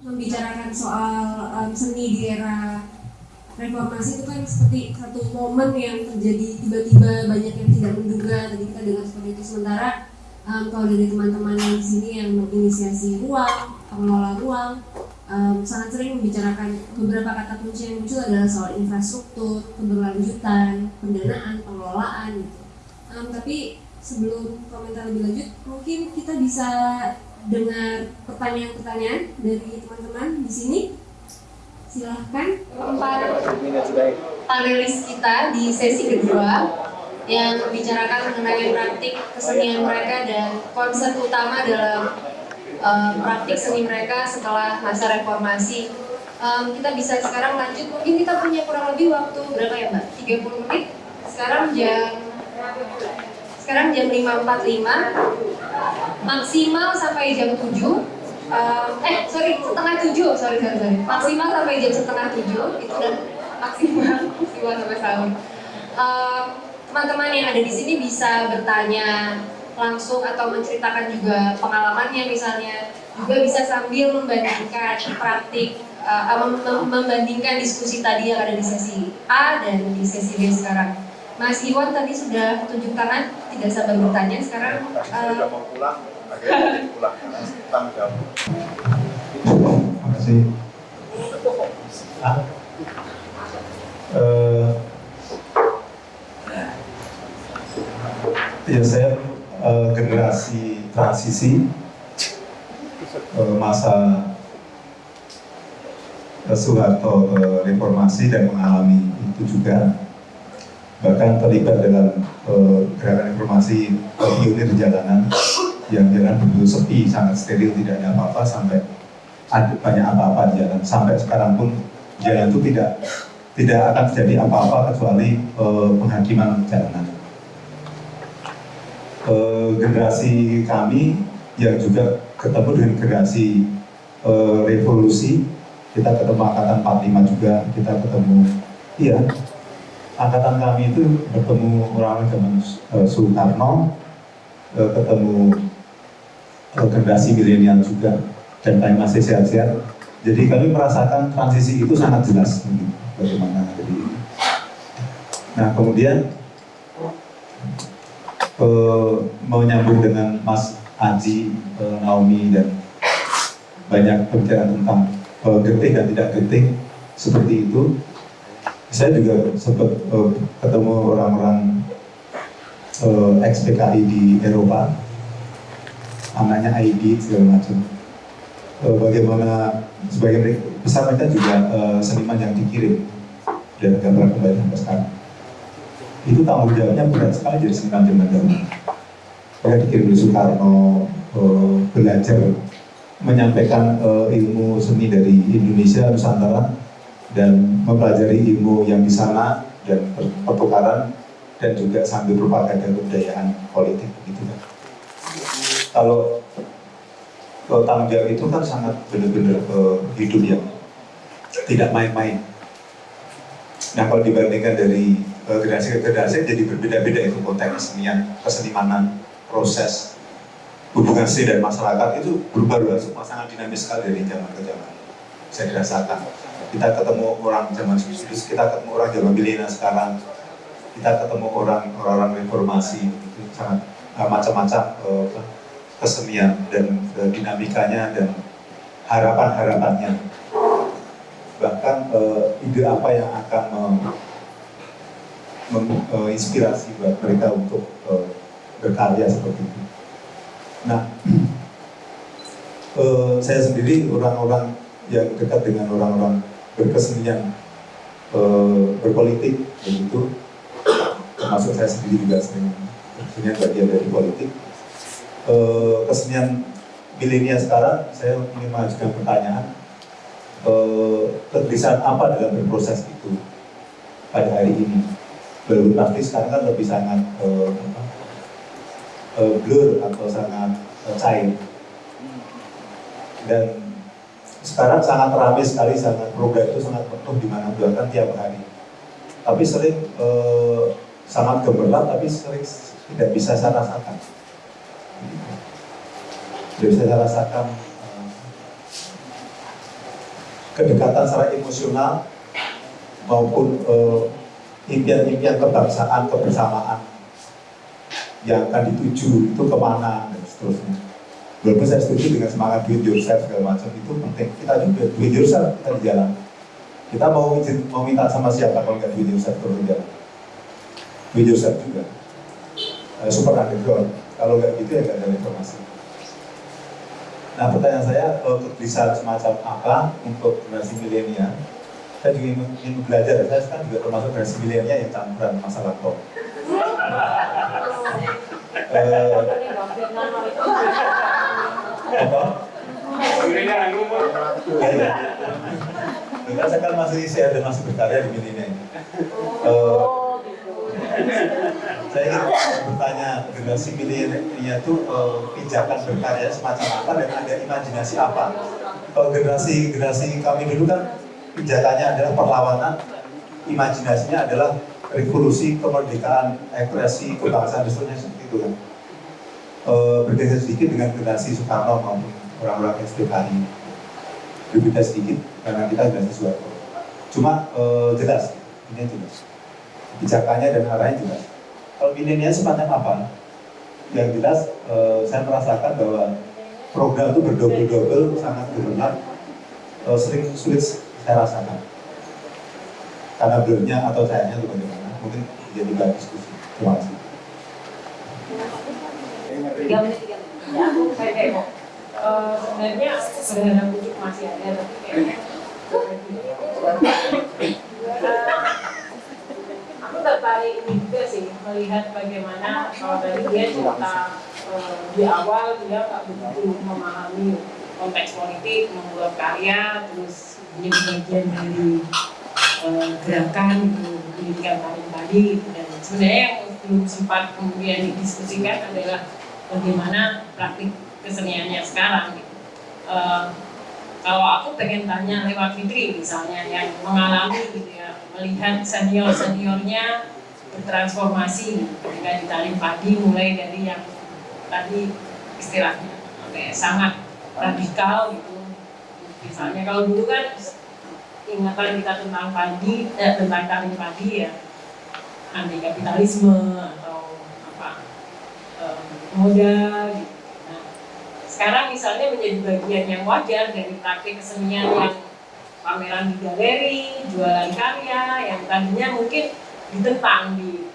membicarakan soal um, seni di era reformasi itu kan seperti satu momen yang terjadi tiba-tiba banyak yang tidak menduga tadi kita dengar seperti itu. Sementara um, kalau dari teman-teman di sini yang menginisiasi ruang pengelola ruang um, sangat sering membicarakan beberapa kata kunci yang muncul adalah soal infrastruktur keberlanjutan pendanaan pengelolaan gitu. Um, tapi sebelum komentar lebih lanjut mungkin kita bisa dengar pertanyaan-pertanyaan dari teman-teman di sini silahkan empat panelis kita di sesi kedua yang membicarakan mengenai praktik kesenian mereka dan konsep utama dalam um, praktik seni mereka setelah masa reformasi. Um, kita bisa sekarang lanjut, mungkin kita punya kurang lebih waktu berapa ya mbak? 30 menit. Sekarang jam sekarang jam 5.45 maksimal sampai jam 7 uh, eh sorry setengah tujuh. Sorry sorry sorry. Maksimal sampai jam setengah tujuh. Itu dan maksimal maksimal sampai sahur uh, teman-teman yang ada di sini bisa bertanya langsung atau menceritakan juga pengalamannya misalnya. Juga bisa sambil membandingkan praktik uh, membandingkan diskusi tadi yang ada di sesi A dan di sesi B sekarang Mas Iwan tadi sudah tunjuk tangan tidak sabar bertanya sekarang uh, mau pulang akhirnya pulang karena tanggung jawab. Terima kasih. Ah. Uh, ya saya uh, generasi transisi uh, masa Soeharto uh, reformasi dan mengalami itu juga bahkan terlibat dalam uh, gerakan reformasi uh, pionir jalanan yang jalan begitu sepi, sangat steril, tidak ada apa-apa sampai ada banyak apa-apa di jalan. Sampai sekarang pun jalan itu tidak tidak akan terjadi apa-apa kecuali uh, penghakiman jalanan. Uh, generasi kami yang juga ketemu dengan generasi uh, revolusi, kita ketemu angkatan 45 juga, kita ketemu, iya, angkatan kami itu bertemu orang-orang zaman uh, Soekarno, uh, ketemu generasi milenial juga dan kami masih sehat-sehat. Jadi kami merasakan transisi itu sangat jelas bagaimana jadi. Nah kemudian eh, menyambung dengan Mas Aji, eh, Naomi dan banyak pembicaraan tentang eh, getih dan tidak getih seperti itu. Saya juga sempat eh, ketemu orang-orang eh, ex-PKI di Eropa anaknya ID segala macam. Uh, bagaimana sebagai besar mereka juga uh, seniman yang dikirim dan gambar kembali sampai sekarang. Itu tanggung jawabnya berat sekali jadi seniman zaman dahulu. Mereka dikirim dari Soekarno uh, belajar menyampaikan uh, ilmu seni dari Indonesia Nusantara dan mempelajari ilmu yang di sana dan pertukaran dan juga sambil propaganda kebudayaan politik gitu kan kalau tanggung jawab itu kan sangat benar-benar uh, hidup yang tidak main-main. Nah kalau dibandingkan dari uh, generasi ke generasi jadi berbeda-beda itu konteks kesenian, kesenimanan, proses hubungan seni dan masyarakat itu berubah luar sangat dinamis sekali dari zaman ke zaman. Saya dirasakan. Kita ketemu orang zaman dulu, kita ketemu orang zaman milenial sekarang, kita ketemu orang orang reformasi itu sangat uh, macam-macam uh, kesenian dan uh, dinamikanya dan harapan-harapannya. Bahkan uh, ide apa yang akan menginspirasi uh, buat mereka untuk uh, berkarya seperti itu. Nah, uh, saya sendiri orang-orang yang dekat dengan orang-orang berkesenian uh, berpolitik begitu, termasuk saya sendiri juga sering berkesenian bagian dari politik eh, kesenian milenial sekarang, saya ingin mengajukan pertanyaan, eh, kegelisahan apa dalam berproses itu pada hari ini? Baru praktis sekarang kan lebih sangat eh, eh, blur atau sangat eh, cair. Dan sekarang sangat ramai sekali, sangat program itu sangat penuh di mana bahkan tiap hari. Tapi sering eh, sangat gemerlap, tapi sering tidak bisa saya rasakan sudah bisa saya rasakan kedekatan secara emosional maupun eh, impian-impian kebangsaan, kebersamaan yang akan dituju itu ke mana dan seterusnya. Walaupun saya setuju dengan semangat do it yourself segala macam itu penting. Kita juga do it yourself kita di jalan. Kita mau mau minta sama siapa kalau nggak do it yourself terus di jalan. Do it yourself juga. Eh, super underground. Kalau nggak gitu ya nggak ada informasi. Nah pertanyaan saya, eh, kegelisahan semacam apa untuk generasi milenial? Saya juga ingin, ingin belajar, saya sekarang juga termasuk generasi milenial yang campuran masa lampau. Eh, apa? Ya, ya. saya kan masih saya dan masih berkarya di milenial. Eh, saya ingin bertanya generasi milenial itu eh, pijakan berkarya semacam apa dan ada imajinasi apa? Kalau generasi generasi kami dulu kan pijakannya adalah perlawanan, imajinasinya adalah revolusi, kemerdekaan, ekspresi, kebangsaan dan seterusnya seperti itu kan. Eh, berbeda sedikit dengan generasi Soekarno maupun orang-orang SPKI. Berbeda sedikit karena kita generasi Soeharto. Cuma eh, jelas, ini jelas. Pijakannya dan arahnya jelas kalau milenial semacam apa? Yang jelas eh, saya merasakan bahwa program itu berdobel-dobel, sangat berbenar, eh, sering sulit saya rasakan. Karena belumnya atau sayangnya itu bagaimana? Mungkin jadi bahan diskusi. Terima kasih. Tiga menit tiga menit. Ya aku kayak mau Eh, sebenarnya sederhana bujuk masih ada tapi kayaknya Eh, aku tertarik ini juga sih melihat bagaimana kalau tadi dia cerita eh, di awal dia nggak begitu memahami konteks politik membuat karya terus menjadi bagian dari eh, gerakan gitu, pendidikan paling tadi gitu. dan sebenarnya yang belum sempat kemudian didiskusikan adalah bagaimana praktik keseniannya sekarang gitu. Eh, kalau aku pengen tanya lewat Fitri misalnya yang mengalami gitu ya melihat senior seniornya bertransformasi ketika di talim padi mulai dari yang tadi istilahnya sangat radikal gitu misalnya kalau dulu kan ingatan kita tentang padi eh, tentang talim padi ya anti kapitalisme atau moda gitu nah sekarang misalnya menjadi bagian yang wajar dari praktik kesenian yang pameran di galeri, jualan karya yang tadinya mungkin ditentang di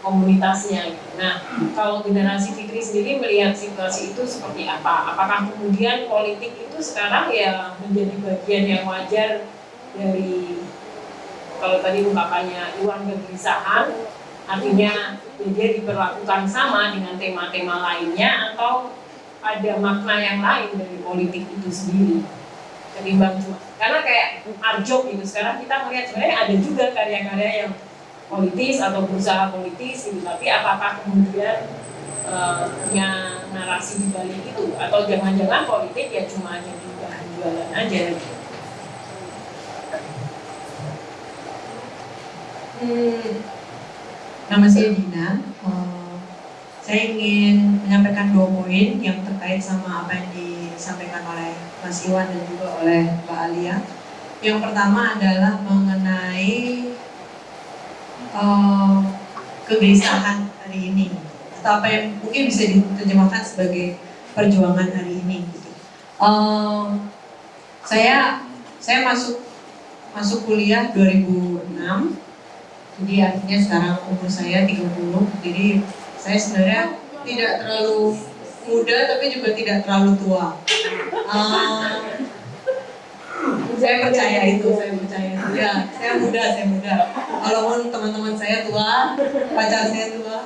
komunitasnya. gitu. Nah, kalau generasi Fitri sendiri melihat situasi itu seperti apa? Apakah kemudian politik itu sekarang ya menjadi bagian yang wajar dari kalau tadi ungkapannya Iwan kegelisahan, artinya ya dia diperlakukan sama dengan tema-tema lainnya atau ada makna yang lain dari politik itu sendiri? Ketimbang cuma karena kayak Arjok gitu. Sekarang kita melihat sebenarnya ada juga karya-karya yang politis atau berusaha politis gitu. Tapi apakah kemudian eh, punya narasi di balik itu? Atau jangan-jangan politik ya cuma jadi bahan jualan aja gitu. Hmm, nama saya Dina. Eh, saya ingin menyampaikan dua poin yang terkait sama apa yang disampaikan oleh Mas Iwan dan juga oleh Mbak Alia. Yang pertama adalah mengenai eh, kegelisahan hari ini atau apa yang mungkin bisa diterjemahkan sebagai perjuangan hari ini. Gitu. Eh, saya saya masuk masuk kuliah 2006 jadi artinya sekarang umur saya 30 jadi saya sebenarnya tidak terlalu muda tapi juga tidak terlalu tua. Eh, saya percaya itu saya percaya itu. Ya saya muda saya muda. Walaupun teman-teman saya tua pacar saya tua.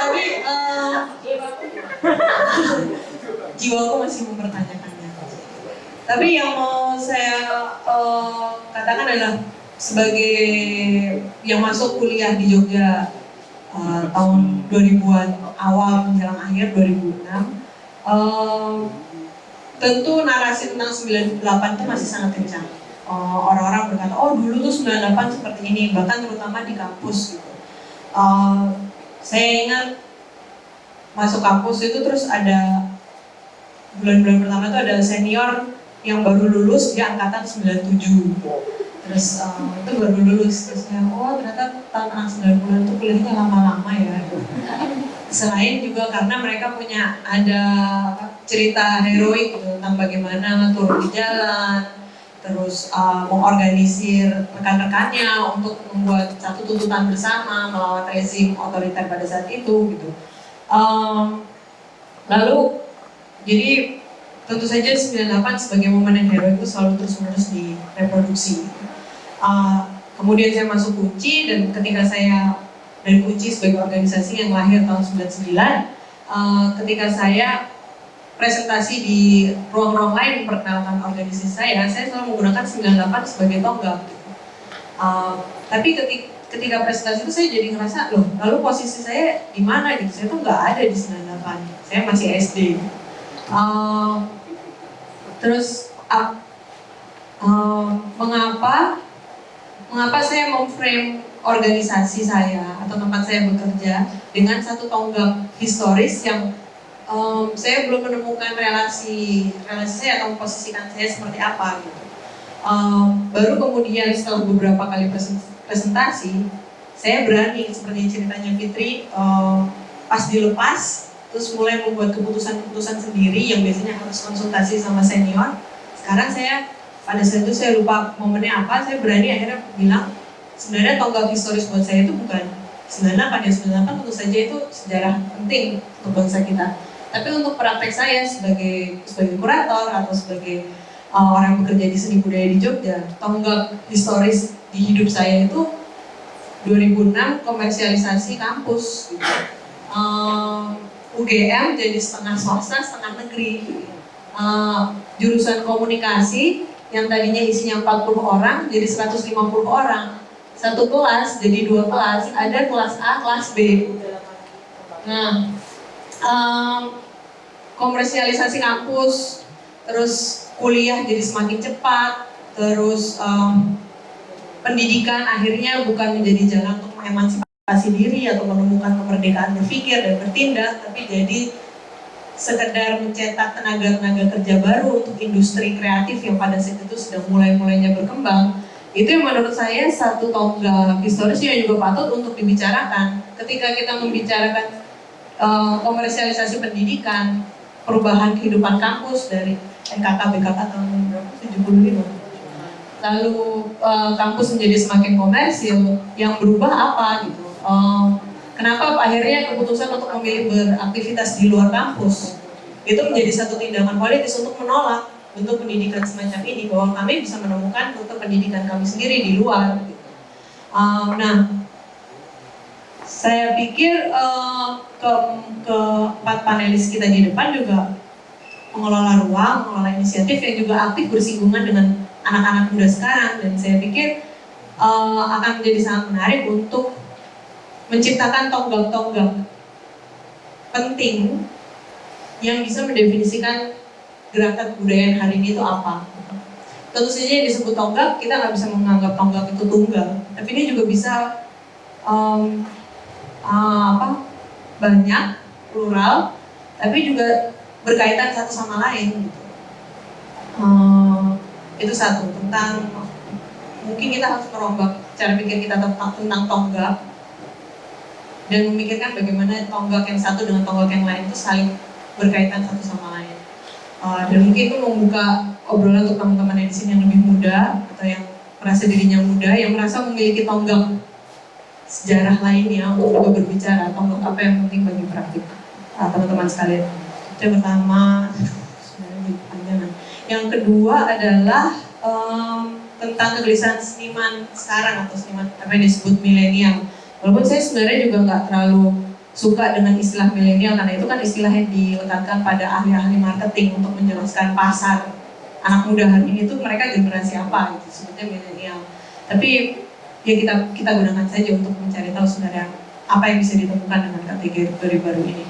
Tapi eh, jiwaku masih mempertanyakannya. Tapi yang mau saya eh, katakan adalah sebagai yang masuk kuliah di Jogja uh, tahun 2000-an awal menjelang akhir 2006 uh, tentu narasi tentang 98 itu masih sangat kencang. Uh, orang-orang berkata oh dulu tuh 98 seperti ini bahkan terutama di kampus gitu. Uh, saya ingat masuk kampus itu terus ada bulan-bulan pertama itu ada senior yang baru lulus dia angkatan 97 terus eh, itu baru lulus terus saya oh ternyata tahun anak 90 itu kuliahnya lama-lama ya selain juga karena mereka punya ada apa, cerita heroik gitu, tentang bagaimana turun di jalan terus uh, mengorganisir rekan-rekannya untuk membuat satu tuntutan bersama melawan rezim otoriter pada saat itu gitu. Um, lalu jadi tentu saja 98 sebagai momen yang heroik itu selalu terus-menerus direproduksi. Uh, kemudian saya masuk kunci dan ketika saya dari kunci sebagai organisasi yang lahir tahun 99, uh, ketika saya presentasi di ruang-ruang lain memperkenalkan organisasi saya, saya selalu menggunakan 98 sebagai tonggak. Uh, tapi ketika, ketika presentasi itu saya jadi ngerasa, loh, lalu posisi saya di mana gitu? Saya tuh nggak ada di 98, saya masih SD. Uh, terus, uh, uh, mengapa mengapa saya memframe organisasi saya atau tempat saya bekerja dengan satu tonggak historis yang um, saya belum menemukan relasi relasi saya atau memposisikan saya seperti apa gitu. Um, baru kemudian setelah beberapa kali presentasi, saya berani seperti ceritanya Fitri um, pas dilepas terus mulai membuat keputusan-keputusan sendiri yang biasanya harus konsultasi sama senior. Sekarang saya pada saat itu saya lupa momennya apa, saya berani akhirnya bilang sebenarnya tonggak historis buat saya itu bukan 98 ya 98 tentu saja itu sejarah penting untuk bangsa kita tapi untuk praktek saya sebagai sebagai kurator atau sebagai uh, orang yang bekerja di seni budaya di Jogja, tonggak historis di hidup saya itu 2006 komersialisasi kampus. Gitu. Uh, UGM jadi setengah swasta, setengah negeri. Uh, jurusan komunikasi yang tadinya isinya 40 orang jadi 150 orang. Satu kelas jadi dua kelas, ada kelas A, kelas B. Nah, um, komersialisasi kampus, terus kuliah jadi semakin cepat, terus um, pendidikan akhirnya bukan menjadi jalan untuk mengemansipasi diri atau menemukan kemerdekaan berpikir dan bertindak, tapi jadi sekedar mencetak tenaga-tenaga kerja baru untuk industri kreatif yang pada saat itu sudah mulai-mulainya berkembang. Itu yang menurut saya satu tonggak historis yang juga patut untuk dibicarakan. Ketika kita membicarakan uh, komersialisasi pendidikan, perubahan kehidupan kampus dari NKK BKK tahun berapa? 75 lalu uh, kampus menjadi semakin komersil yang berubah apa gitu uh, kenapa akhirnya keputusan untuk memilih beraktivitas di luar kampus itu menjadi satu tindakan politis untuk menolak bentuk pendidikan semacam ini bahwa kami bisa menemukan bentuk pendidikan kami sendiri di luar gitu. uh, nah saya pikir uh, ke keempat panelis kita di depan juga mengelola ruang, mengelola inisiatif yang juga aktif bersinggungan dengan anak-anak muda sekarang dan saya pikir uh, akan menjadi sangat menarik untuk menciptakan tonggak-tonggak penting yang bisa mendefinisikan gerakan kebudayaan hari ini itu apa. Tentu saja yang disebut tonggak, kita nggak bisa menganggap tonggak itu tunggal, tapi ini juga bisa um, uh, apa banyak, plural, tapi juga berkaitan satu sama lain gitu. Hmm, itu satu tentang mungkin kita harus merombak cara pikir kita tentang, tentang tonggak dan memikirkan bagaimana tonggak yang satu dengan tonggak yang lain itu saling berkaitan satu sama lain. Uh, dan mungkin itu membuka obrolan untuk teman-teman yang di sini yang lebih muda atau yang merasa dirinya muda, yang merasa memiliki tonggak sejarah lainnya untuk juga berbicara atau apa yang penting bagi praktik uh, teman-teman sekalian. Itu yang pertama, yang kedua adalah um, tentang kegelisahan seniman sekarang atau seniman apa yang disebut milenial. Walaupun saya sebenarnya juga nggak terlalu suka dengan istilah milenial karena itu kan istilah yang diletakkan pada ahli-ahli marketing untuk menjelaskan pasar anak muda hari ini tuh mereka generasi apa gitu sebutnya milenial. Tapi ya kita kita gunakan saja untuk mencari tahu sebenarnya apa yang bisa ditemukan dengan kategori baru ini.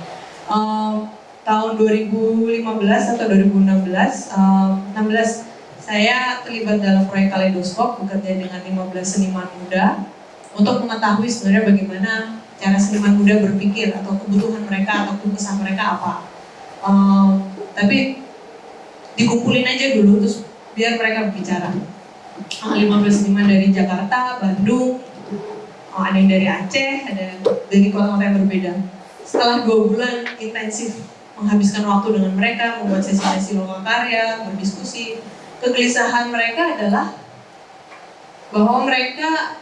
Um, tahun 2015 atau 2016, um, 16 saya terlibat dalam proyek Kaleidoskop bekerja dengan 15 seniman muda untuk mengetahui sebenarnya bagaimana cara seniman muda berpikir atau kebutuhan mereka atau kesah mereka apa. Um, tapi dikumpulin aja dulu terus biar mereka berbicara. Ah, 15 seniman dari Jakarta, Bandung, oh, ada yang dari Aceh, ada dari kota-kota yang berbeda. Setelah dua bulan intensif menghabiskan waktu dengan mereka, membuat sesi-sesi lokal karya, berdiskusi, kegelisahan mereka adalah bahwa mereka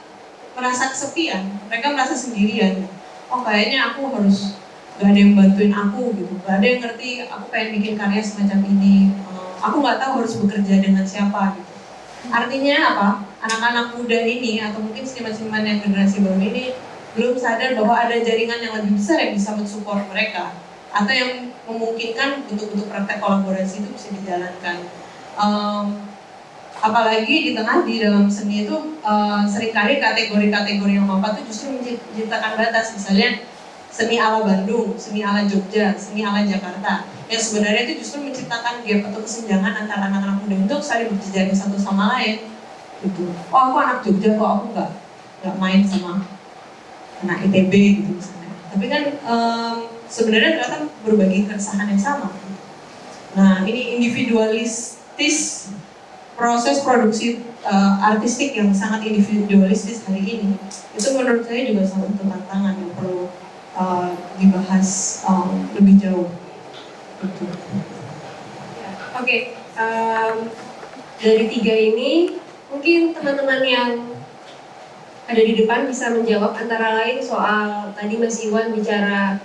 merasa kesepian, mereka merasa sendirian. Oh kayaknya aku harus gak ada yang bantuin aku gitu, gak ada yang ngerti aku pengen bikin karya semacam ini. Eh, aku nggak tahu harus bekerja dengan siapa gitu. Artinya apa? Anak-anak muda ini atau mungkin seniman-seniman yang generasi baru ini belum sadar bahwa ada jaringan yang lebih besar yang bisa mensupport mereka atau yang memungkinkan bentuk-bentuk praktek kolaborasi itu bisa dijalankan. Um, apalagi di tengah di dalam seni itu uh, sering kali kategori-kategori yang mampat itu justru menciptakan batas misalnya seni ala Bandung, seni ala Jogja, seni ala Jakarta yang sebenarnya itu justru menciptakan gap atau kesenjangan antara anak-anak muda untuk saling berjejaring satu sama lain gitu. Oh aku anak Jogja kok aku nggak nggak main sama anak ITB gitu misalnya. Tapi kan um, sebenarnya ternyata berbagi keresahan yang sama. Nah ini individualistis proses produksi uh, artistik yang sangat individualistis hari ini itu menurut saya juga salah satu tantangan yang perlu uh, dibahas um, lebih jauh. Oke, okay, um, dari tiga ini mungkin teman-teman yang ada di depan bisa menjawab antara lain soal tadi Mas Iwan bicara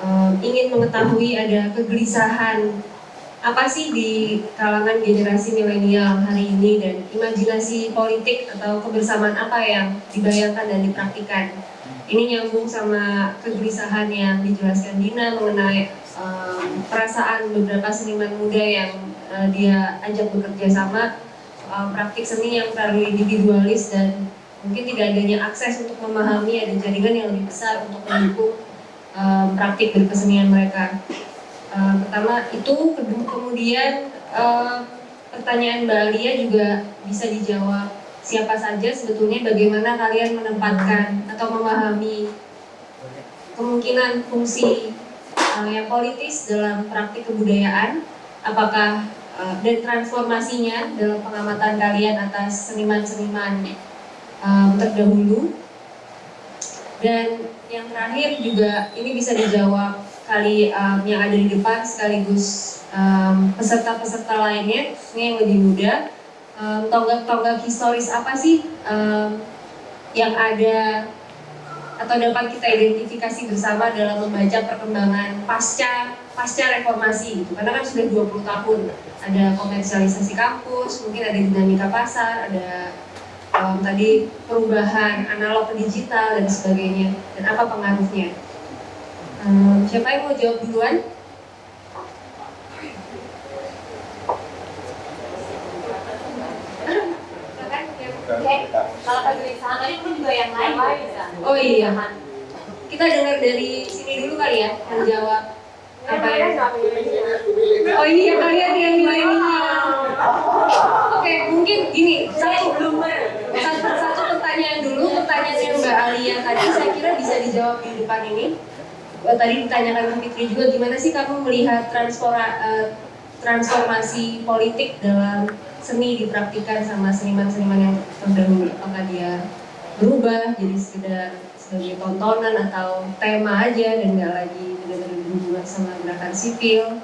um, ingin mengetahui ada kegelisahan apa sih di kalangan generasi milenial hari ini dan imajinasi politik atau kebersamaan apa yang dibayangkan dan dipraktikkan. Ini nyambung sama kegelisahan yang dijelaskan Dina mengenai um, perasaan beberapa seniman muda yang uh, dia ajak bekerja sama soal praktik seni yang terlalu individualis dan mungkin tidak adanya akses untuk memahami ada jaringan yang lebih besar untuk mendukung um, praktik berkesenian mereka. Uh, pertama itu, kemudian uh, pertanyaan Mbak Alia juga bisa dijawab siapa saja sebetulnya bagaimana kalian menempatkan atau memahami kemungkinan fungsi uh, yang politis dalam praktik kebudayaan, apakah uh, dan transformasinya dalam pengamatan kalian atas seniman-seniman um, terdahulu. Dan yang terakhir juga ini bisa dijawab kali um, yang ada di depan sekaligus peserta-peserta um, lainnya ini yang lebih muda. Tonggak-tonggak um, historis apa sih um, yang ada atau dapat kita identifikasi bersama dalam membaca perkembangan pasca pasca reformasi gitu? Karena kan sudah 20 tahun ada komersialisasi kampus mungkin ada dinamika pasar ada um, tadi perubahan analog ke digital dan sebagainya. Dan apa pengaruhnya Hmm, siapa yang mau jawab duluan? kalau kegelisahan tadi pun juga yang lain. Oh iya. Kita dengar dari sini dulu kali ya menjawab apa yang Oh iya kalian yang milenial. Oke mungkin gini satu satu satu pertanyaan dulu pertanyaan yang Mbak Alia tadi saya kira bisa dijawab di depan ini tadi ditanyakan ke Fitri juga gimana sih kamu melihat uh, transformasi politik dalam seni dipraktikkan sama seniman-seniman yang terdahulu apakah dia berubah jadi sekedar sebagai tontonan atau tema aja dan nggak lagi benar-benar berhubungan sama gerakan sipil.